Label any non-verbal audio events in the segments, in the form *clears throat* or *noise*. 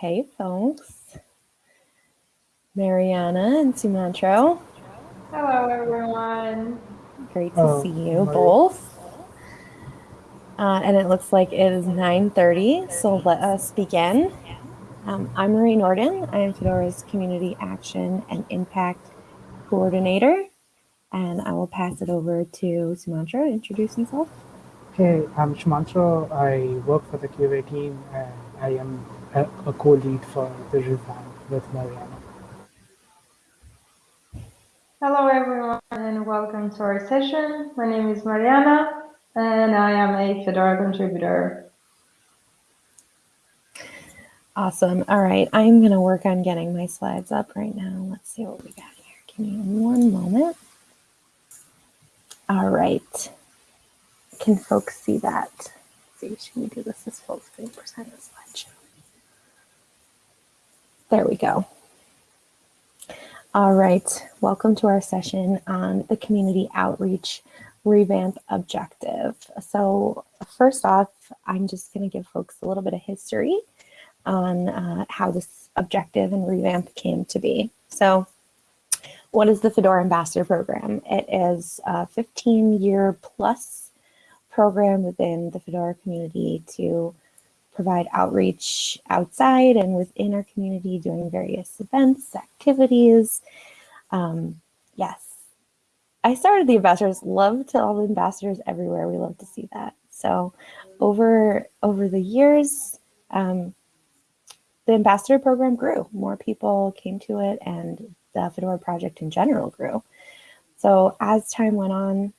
Hey, folks. Mariana and Sumantro. Hello, everyone. Great to see you both. Uh, and it looks like it is 9.30, so let us begin. Um, I'm Marie Nordin. I am Fedora's Community Action and Impact Coordinator. And I will pass it over to Sumantro to introduce himself. Hey, I'm Shumantro. I work for the QA team and I am a, a co-lead for the revamp with Mariana. Hello, everyone, and welcome to our session. My name is Mariana, and I am a Fedora contributor. Awesome. All right, I'm going to work on getting my slides up right now. Let's see what we got here. Give me one moment. All right. Can folks see that? Let's see, should we do this as full screen percent of slideshow? There we go. All right, welcome to our session on the community outreach revamp objective. So first off, I'm just gonna give folks a little bit of history on uh, how this objective and revamp came to be. So what is the Fedora Ambassador Program? It is a 15 year plus program within the Fedora community to provide outreach outside and within our community doing various events, activities. Um, yes, I started the ambassadors, love to all the ambassadors everywhere. We love to see that. So over, over the years, um, the ambassador program grew. More people came to it and the Fedora project in general grew. So as time went on,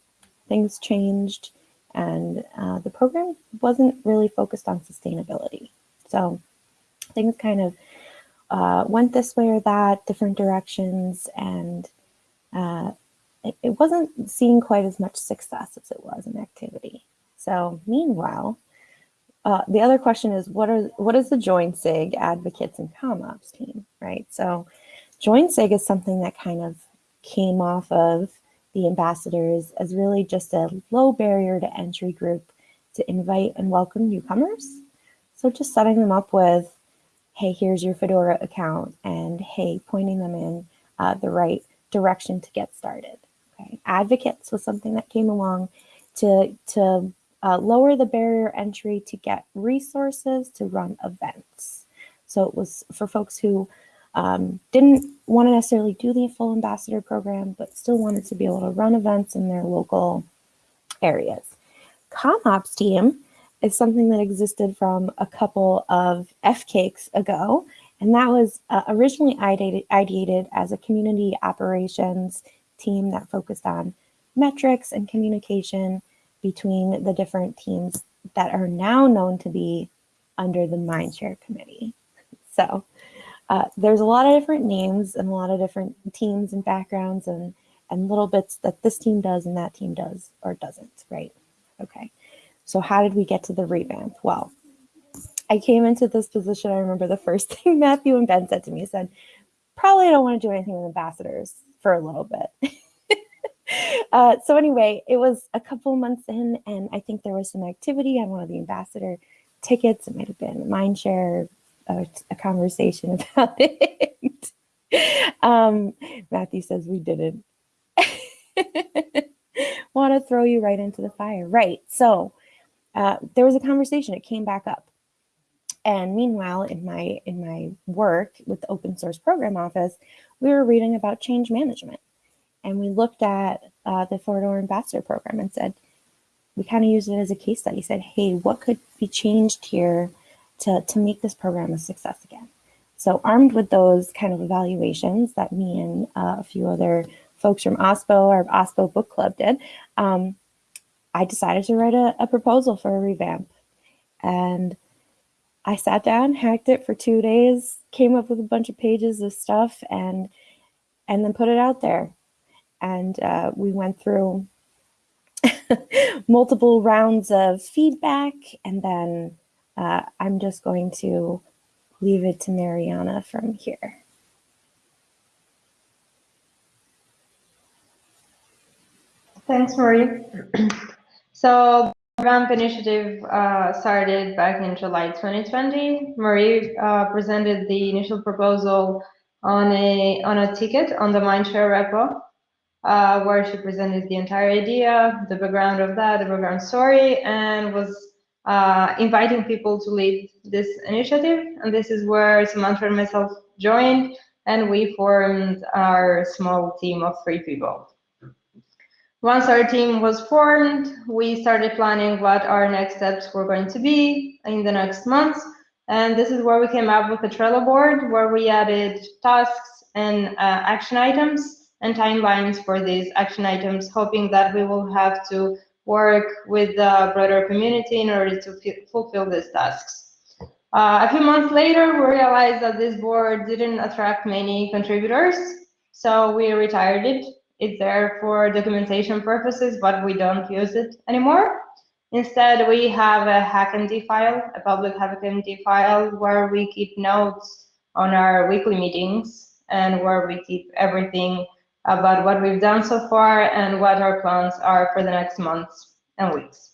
things changed and uh, the program wasn't really focused on sustainability. So things kind of uh, went this way or that, different directions, and uh, it, it, wasn't seeing quite as much success as it was in activity. So meanwhile, uh, the other question is, what are what is the Join SIG advocates and CommOps team, right? So Join SIG is something that kind of came off of the ambassadors as really just a low barrier to entry group to invite and welcome newcomers. So just setting them up with, hey, here's your Fedora account, and hey, pointing them in uh, the right direction to get started. Okay. Advocates was something that came along to, to uh, lower the barrier entry to get resources to run events. So it was for folks who um, didn't want to necessarily do the full ambassador program, but still wanted to be able to run events in their local areas. CommOps team is something that existed from a couple of F-cakes ago, and that was uh, originally ideated, ideated as a community operations team that focused on metrics and communication between the different teams that are now known to be under the Mindshare Committee. *laughs* So uh, there's a lot of different names and a lot of different teams and backgrounds and, and little bits that this team does and that team does or doesn't, right? Okay, so how did we get to the revamp? Well, I came into this position, I remember the first *laughs* thing Matthew and Ben said to me, said, probably don't want to do anything with ambassadors for a little bit. *laughs* uh, so anyway, it was a couple months in and I think there was some activity on one of the ambassador tickets. It might have been Mindshare, a, a conversation *laughs* about it. um, Matthew says we didn't. *laughs* Want to throw you right into the fire. Right. So uh, there was a conversation. It came back up. And meanwhile, in my in my work with the open source program office, we were reading about change management. And we looked at uh, the Fedora Ambassador program and said, we kind of used it as a case study, said, hey, what could be changed here to, to make this program a success again. So armed with those kind of evaluations that me and uh, a few other folks from OSPO, our OSPO book club did, um, I decided to write a, a proposal for a revamp. And I sat down, hacked it for two days, came up with a bunch of pages of stuff and and then put it out there. And uh, we went through *laughs* multiple rounds of feedback and then uh, I'm just going to leave it to Mariana from here. Thanks, Marie. *clears throat* so the Ramp initiative uh, started back in July 2020. Marie uh, presented the initial proposal on a on a ticket on the Mindshare repo, uh, where she presented the entire idea, the background of that, the background story, and was uh, inviting people to lead this initiative. And this is where Samantha and myself joined, and we formed our small team of three people. Once our team was formed, we started planning what our next steps were going to be in the next months. And this is where we came up with a Trello board where we added tasks and uh, action items and timelines for these action items, hoping that we will have to work with the broader community in order to fulfill these tasks. Uh, a few months later, we realized that this board didn't attract many contributors, so we retired it it's there for documentation purposes, but we don't use it anymore. Instead, we have a HackMD file, a public HackMD file where we keep notes on our weekly meetings and where we keep everything about what we've done so far and what our plans are for the next months and weeks.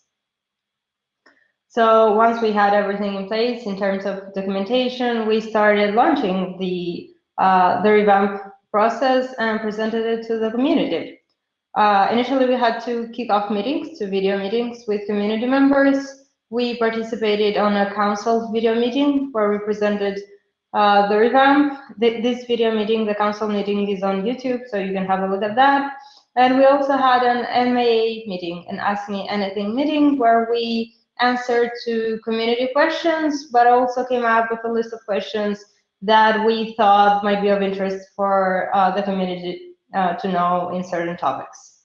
So once we had everything in place in terms of documentation, we started launching the uh, the revamp process and presented it to the community. Uh, initially, we had two kickoff meetings, two video meetings with community members. We participated on a council video meeting where we presented uh, the revamp. This video meeting, the council meeting is on YouTube, so you can have a look at that. And we also had an MAA meeting, an Ask Me Anything meeting, where we answered to community questions, but also came up with a list of questions that we thought might be of interest for uh, the community uh, to know in certain topics.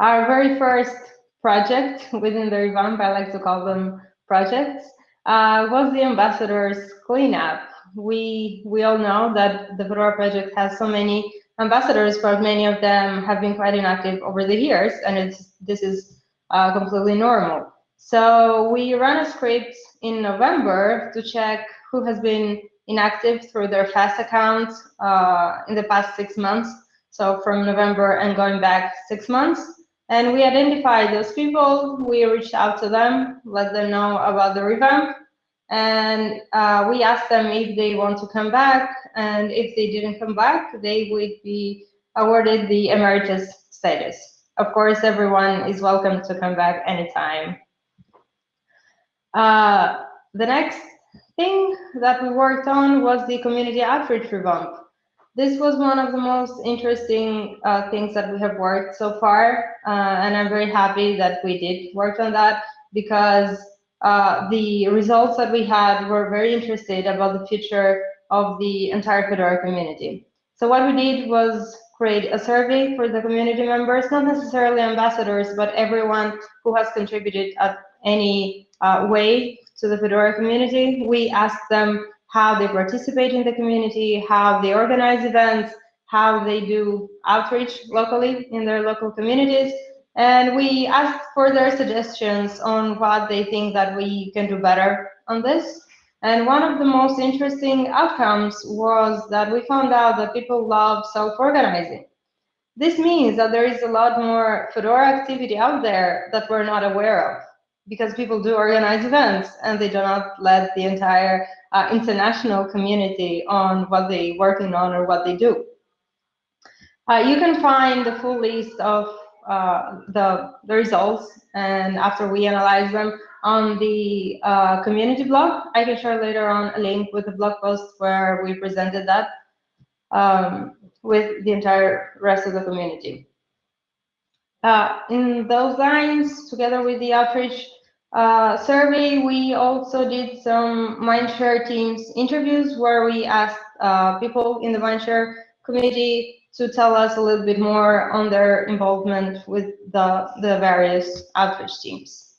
Our very first project within the revamp, I like to call them projects, uh, was the ambassadors cleanup. We we all know that the Fedora project has so many ambassadors, but many of them have been quite inactive over the years, and it's this is uh, completely normal. So we ran a script in November to check who has been inactive through their FAS account uh, in the past six months. So from November and going back six months. And we identified those people, we reached out to them, let them know about the revamp, and uh, we asked them if they want to come back, and if they didn't come back, they would be awarded the emeritus status. Of course, everyone is welcome to come back anytime. Uh, the next thing that we worked on was the community outreach revamp. This was one of the most interesting uh, things that we have worked so far, uh, and I'm very happy that we did work on that because uh, the results that we had were very interested about the future of the entire Fedora community. So what we did was create a survey for the community members, not necessarily ambassadors, but everyone who has contributed at any uh, way to the Fedora community. We asked them how they participate in the community, how they organize events, how they do outreach locally in their local communities. And we ask for their suggestions on what they think that we can do better on this. And one of the most interesting outcomes was that we found out that people love self-organizing. This means that there is a lot more Fedora activity out there that we're not aware of because people do organize events and they do not let the entire uh, international community on what they're working on or what they do. Uh, you can find the full list of uh, the, the results and after we analyze them on the uh, community blog. I can share later on a link with the blog post where we presented that um, with the entire rest of the community. Uh, in those lines, together with the outreach uh, survey, we also did some Mindshare Teams interviews where we asked uh, people in the Mindshare community to tell us a little bit more on their involvement with the, the various outreach teams.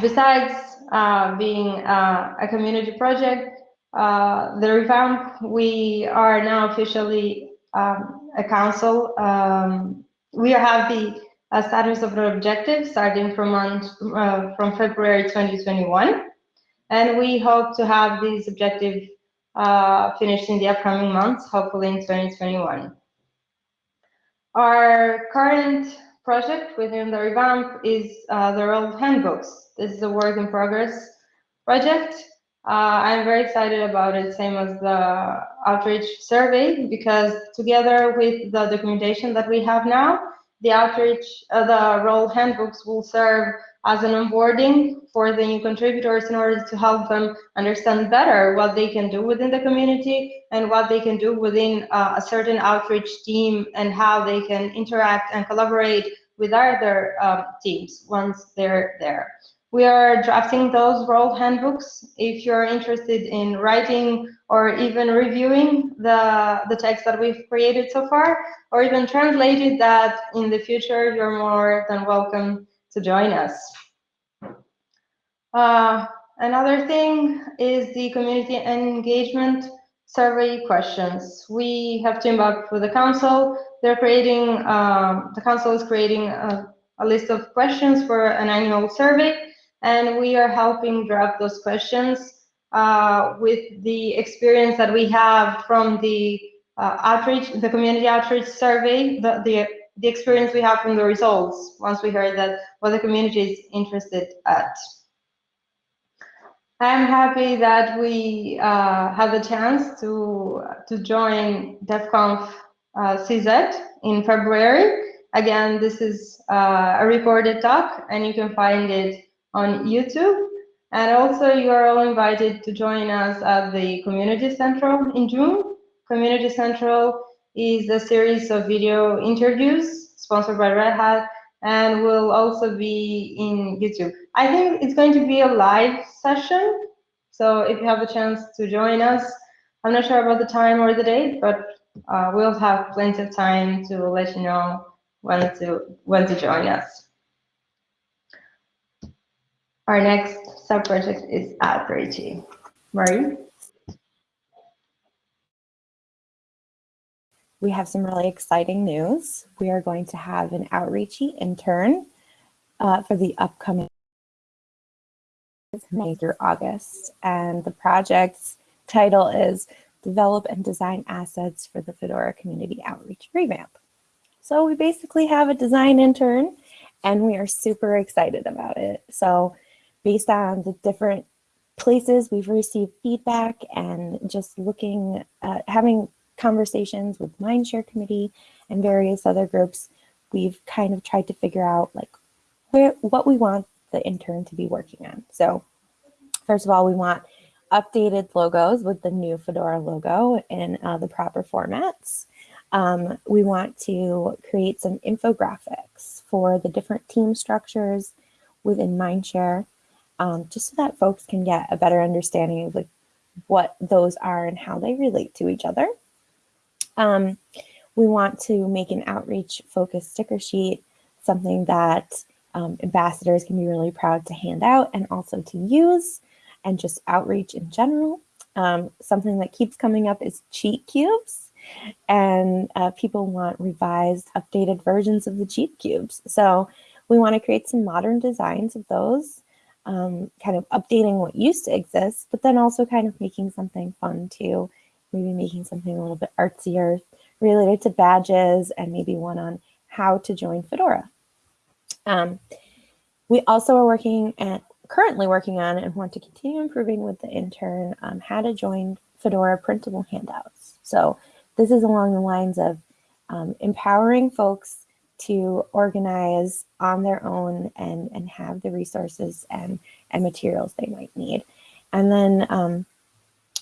Besides uh, being uh, a community project, uh, the revamp, we are now officially um, a council. Um, we have the a status of the objective starting from uh, from February 2021. And we hope to have this objective uh, finished in the upcoming months, hopefully in 2021. Our current project within the revamp is uh, the role handbooks. This is a work in progress project. Uh, I'm very excited about it, same as the outreach survey, because together with the documentation that we have now, the outreach, uh, the role handbooks will serve as an onboarding for the new contributors in order to help them understand better what they can do within the community and what they can do within uh, a certain outreach team and how they can interact and collaborate with other uh, teams once they're there. We are drafting those role handbooks. If you're interested in writing or even reviewing the, the text that we've created so far, or even translated that in the future, you're more than welcome to join us. Uh, another thing is the community engagement survey questions. We have teamed up with the council. They're creating, um, the council is creating a, a list of questions for an annual survey, and we are helping draft those questions uh, with the experience that we have from the uh, outreach, the community outreach survey, the, the, the experience we have from the results once we heard that what the community is interested at. I'm happy that we uh, had the chance to to join DevConf uh, CZ in February. Again, this is uh, a recorded talk, and you can find it on YouTube. And also, you are all invited to join us at the Community Central in June. Community Central is a series of video interviews sponsored by Red Hat and will also be in YouTube. I think it's going to be a live session, so if you have a chance to join us, I'm not sure about the time or the date, but uh, we'll have plenty of time to let you know when to when to join us. Our next sub-project is Outreachy. Marie? we have some really exciting news. We are going to have an outreachy intern uh, for the upcoming May through August. And the project's title is Develop and Design Assets for the Fedora Community Outreach Revamp. So we basically have a design intern and we are super excited about it. So based on the different places we've received feedback and just looking at having conversations with Mindshare Committee and various other groups, we've kind of tried to figure out like where what we want the intern to be working on. So first of all, we want updated logos with the new Fedora logo in uh, the proper formats. Um, we want to create some infographics for the different team structures within Mindshare, um, just so that folks can get a better understanding of like what those are and how they relate to each other. Um, we want to make an outreach focused sticker sheet, something that um, ambassadors can be really proud to hand out and also to use, and just outreach in general. Um, something that keeps coming up is cheat cubes, and uh, people want revised, updated versions of the cheat cubes. So we want to create some modern designs of those, um, kind of updating what used to exist, but then also kind of making something fun too maybe making something a little bit artsier related to badges and maybe one on how to join Fedora. Um, we also are working at currently working on and want to continue improving with the intern um, how to join Fedora printable handouts. So this is along the lines of um, empowering folks to organize on their own and, and have the resources and, and materials they might need. And then um,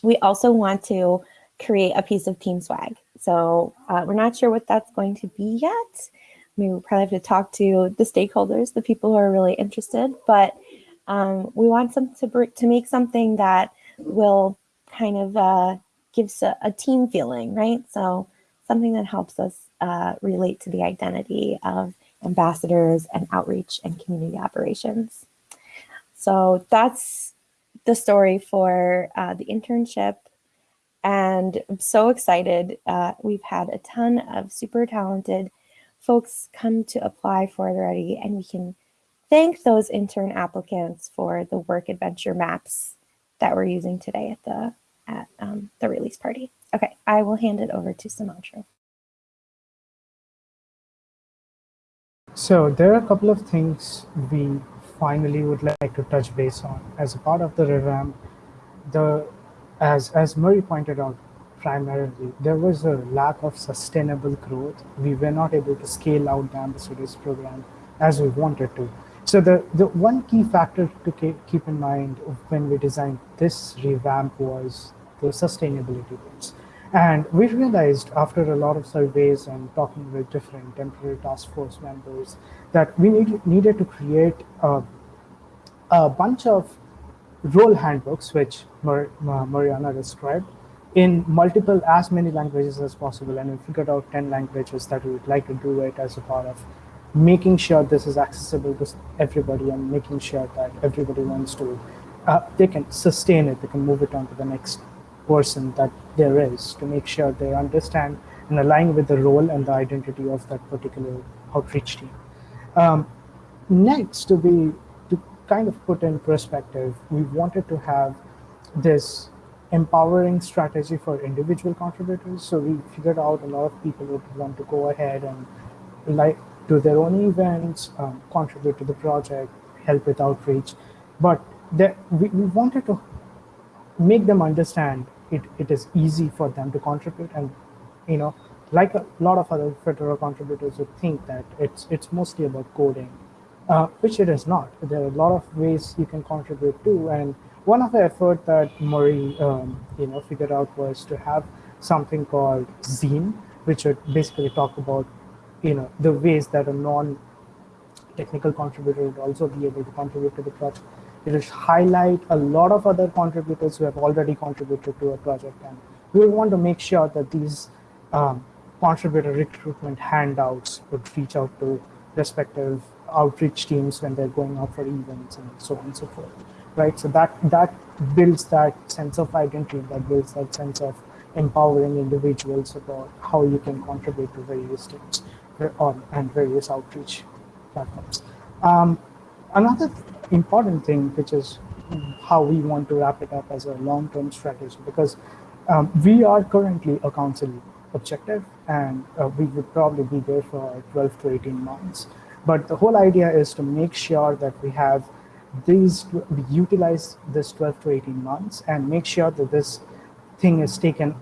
we also want to create a piece of team swag. So uh, we're not sure what that's going to be yet. I mean, we'll probably have to talk to the stakeholders, the people who are really interested, but um, we want some to, to make something that will kind of uh, gives a, a, team feeling, right? So something that helps us uh, relate to the identity of ambassadors and outreach and community operations. So that's the story for uh, the internship and I'm so excited. Uh, we've had a ton of super talented folks come to apply for it already, and we can thank those intern applicants for the WorkAdventure maps that we're using today at the at um, the release party. Okay, I will hand it over to Sumantro. So there are a couple of things we finally would like to touch base on as a part of the revamp. The as as Murray pointed out, primarily there was a lack of sustainable growth. We were not able to scale out the ambassadors program as we wanted to. So the, the one key factor to keep in mind when we designed this revamp was the sustainability goals. And we realized after a lot of surveys and talking with different temporary task force members that we need, needed to create a, a bunch of role handbooks, which Mar Mariana described, in multiple, as many languages as possible. And we figured out 10 languages that we would like to do it as a part of making sure this is accessible to everybody and making sure that everybody wants to, uh, they can sustain it, they can move it on to the next person that there is to make sure they understand and align with the role and the identity of that particular outreach team. Um, next, to be to kind of put in perspective, we wanted to have this empowering strategy for individual contributors. So we figured out a lot of people would want to go ahead and like do their own events, um, contribute to the project, help with outreach. But that we, we wanted to make them understand it, it is easy for them to contribute. And you know like a lot of other fedora contributors would think that it's it's mostly about coding uh, which it is not. There are a lot of ways you can contribute to and one of the effort that Murray um, you know figured out was to have something called zine which would basically talk about you know the ways that a non technical contributor would also be able to contribute to the project it will highlight a lot of other contributors who have already contributed to a project. And we want to make sure that these um, contributor recruitment handouts would reach out to respective outreach teams when they're going out for events and so on and so forth. Right. So that that builds that sense of identity, that builds that sense of empowering individuals about how you can contribute to various teams or, and various outreach platforms. Um, another important thing, which is how we want to wrap it up as a long-term strategy, because um, we are currently a council objective, and uh, we would probably be there for 12 to 18 months. But the whole idea is to make sure that we have these, we utilize this 12 to 18 months and make sure that this thing is taken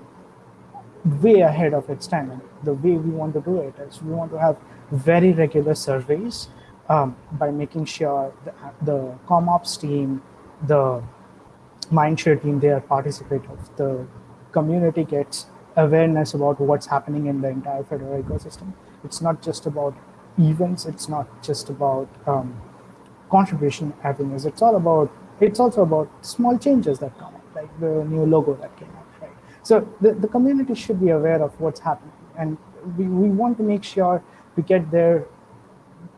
way ahead of its time. And the way we want to do it is we want to have very regular surveys um, by making sure the, the CommOps team, the Mindshare team, they are participative. The community gets awareness about what's happening in the entire Fedora ecosystem. It's not just about events. It's not just about um, contribution avenues. It's all about, it's also about small changes that come up, like the new logo that came out? So the, the community should be aware of what's happening. And we, we want to make sure we get there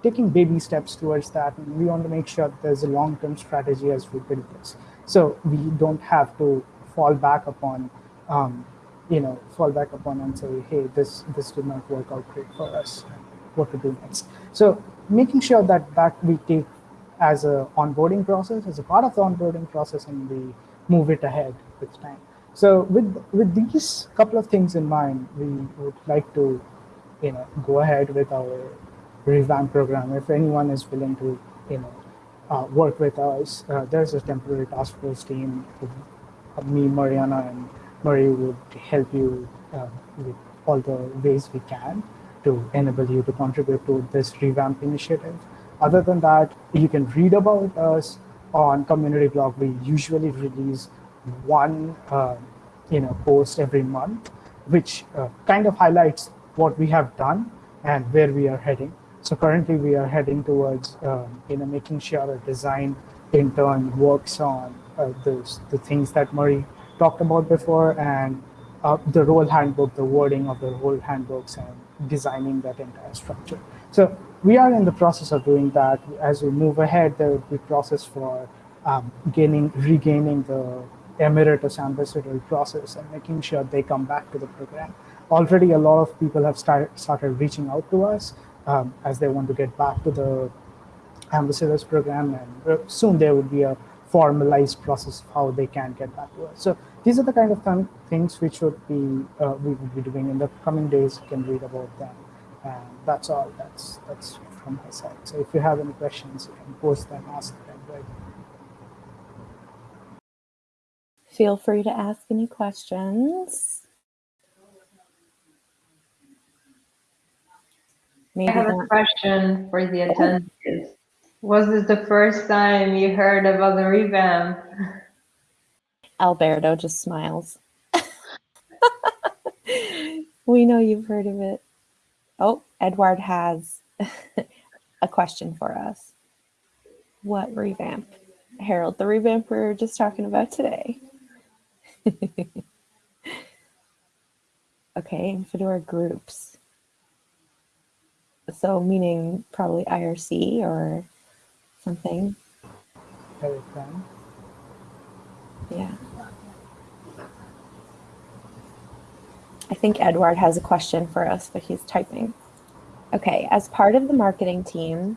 taking baby steps towards that. And we want to make sure there's a long-term strategy as we build this. So we don't have to fall back upon, um, you know, fall back upon and say, hey, this, this did not work out great for us. What to do next? So making sure that that we take as a onboarding process, as a part of the onboarding process, and we move it ahead with time. So with with these couple of things in mind, we would like to, you know, go ahead with our revamp program. If anyone is willing to, you know, uh, work with us, uh, there's a temporary task force team. Me, Mariana, and Murray would help you uh, with all the ways we can to enable you to contribute to this revamp initiative. Other than that, you can read about us on community blog. We usually release one, uh, you know, post every month, which uh, kind of highlights what we have done and where we are heading. So currently we are heading towards um, you know making sure a design intern works on uh, those the things that Murray talked about before and uh, the role handbook, the wording of the role handbooks and designing that entire structure. So we are in the process of doing that. As we move ahead, there will be process for um, gaining, regaining the emeritus ambassador process and making sure they come back to the program. Already a lot of people have started, started reaching out to us um, as they want to get back to the ambassadors program and uh, soon there would be a formalized process of how they can get back to us. So these are the kind of th things which would be uh, we would be doing in the coming days. You can read about them, and that's all. That's that's from my side. So if you have any questions, you can post them, ask them. Right? Feel free to ask any questions. Maybe I have a question for the attendees. Was this the first time you heard about the revamp? Alberto just smiles. *laughs* we know you've heard of it. Oh, Edward has *laughs* a question for us. What revamp? Harold, the revamp we were just talking about today. *laughs* okay, and Fedora groups. So meaning probably IRC or something. Telegram. Yeah. I think Edward has a question for us, but he's typing. Okay, as part of the marketing team,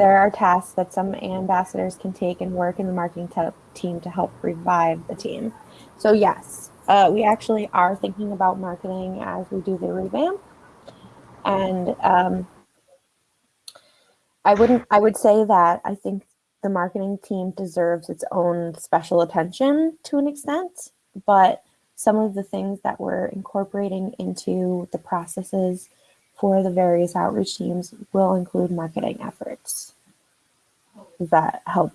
there are tasks that some ambassadors can take and work in the marketing team to help revive the team. So yes, uh, we actually are thinking about marketing as we do the revamp, and um, I wouldn't. I would say that I think the marketing team deserves its own special attention to an extent, but some of the things that we're incorporating into the processes for the various outreach teams will include marketing efforts. That help?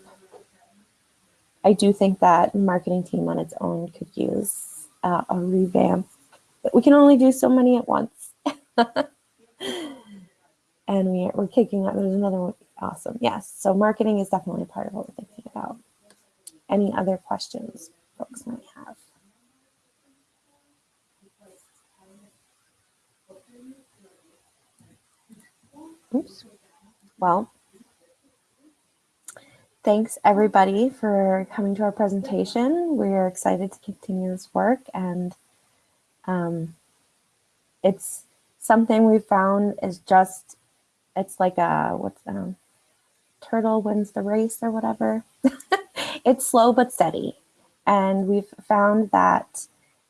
I do think that marketing team on its own could use uh, a revamp, but we can only do so many at once. *laughs* and we, we're kicking up, there's another one. Awesome. Yes. So marketing is definitely part of what we're thinking about. Any other questions folks might have? Oops. Well, thanks everybody for coming to our presentation. We're excited to continue this work and um, it's something we found is just, it's like a, what's um, turtle wins the race or whatever. *laughs* it's slow but steady. And we've found that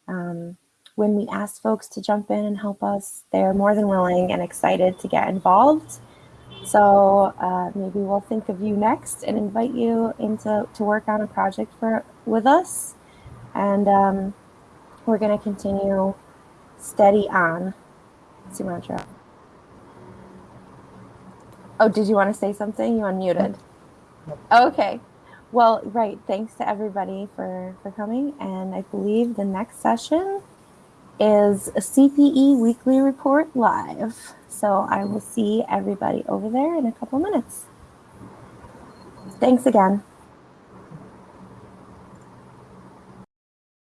um, when we ask folks to jump in and help us, they're more than willing and excited to get involved. So uh, maybe we'll think of you next and invite you into to work on a project for with us. And um, we're going to continue steady on. Sumantro. Oh, did you want to say something? You unmuted. Okay. Well, right. Thanks to everybody for, for coming. And I believe the next session is a CPE weekly report live. So I will see everybody over there in a couple minutes. Thanks again.